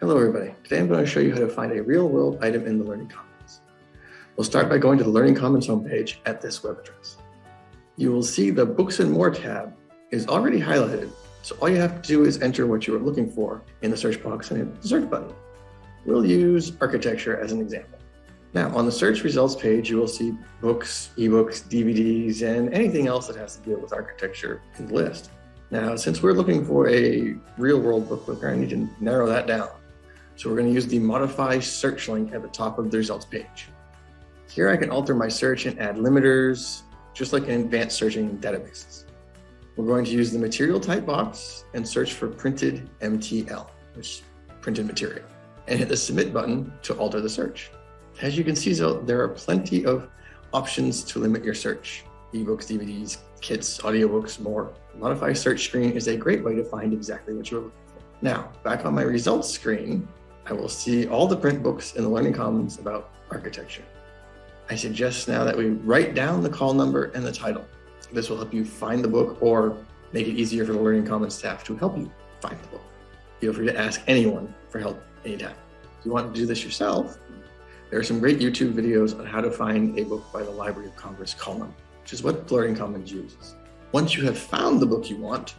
Hello everybody. Today I'm going to show you how to find a real-world item in the Learning Commons. We'll start by going to the Learning Commons homepage at this web address. You will see the Books and More tab is already highlighted, so all you have to do is enter what you are looking for in the search box and hit the search button. We'll use architecture as an example. Now, on the search results page, you will see books, ebooks, DVDs, and anything else that has to deal with architecture in the list. Now, since we're looking for a real-world book, we're going to need to narrow that down. So we're going to use the modify search link at the top of the results page. Here I can alter my search and add limiters, just like in advanced searching databases. We're going to use the material type box and search for printed MTL, which is printed material, and hit the submit button to alter the search. As you can see, there are plenty of options to limit your search. Ebooks, DVDs, kits, audiobooks, more. Modify search screen is a great way to find exactly what you're looking for. Now, back on my results screen, I will see all the print books in the Learning Commons about architecture. I suggest now that we write down the call number and the title. This will help you find the book or make it easier for the Learning Commons staff to help you find the book. Feel free to ask anyone for help anytime. If you want to do this yourself, there are some great YouTube videos on how to find a book by the Library of Congress column, which is what Learning Commons uses. Once you have found the book you want,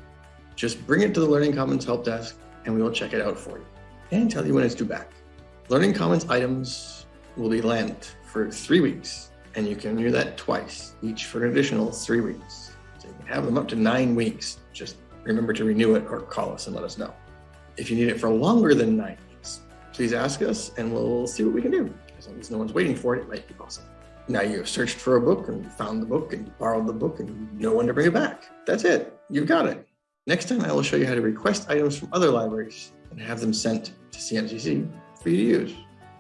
just bring it to the Learning Commons help desk and we will check it out for you and tell you when it's due back. Learning Commons items will be lent for three weeks and you can renew that twice, each for an additional three weeks. So you can have them up to nine weeks. Just remember to renew it or call us and let us know. If you need it for longer than nine weeks, please ask us and we'll see what we can do. As long as no one's waiting for it, it might be possible. Now you have searched for a book and found the book and borrowed the book and no one to bring it back. That's it. You've got it. Next time I will show you how to request items from other libraries and have them sent to CMCC for you to use.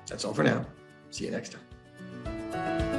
That's all for now. See you next time.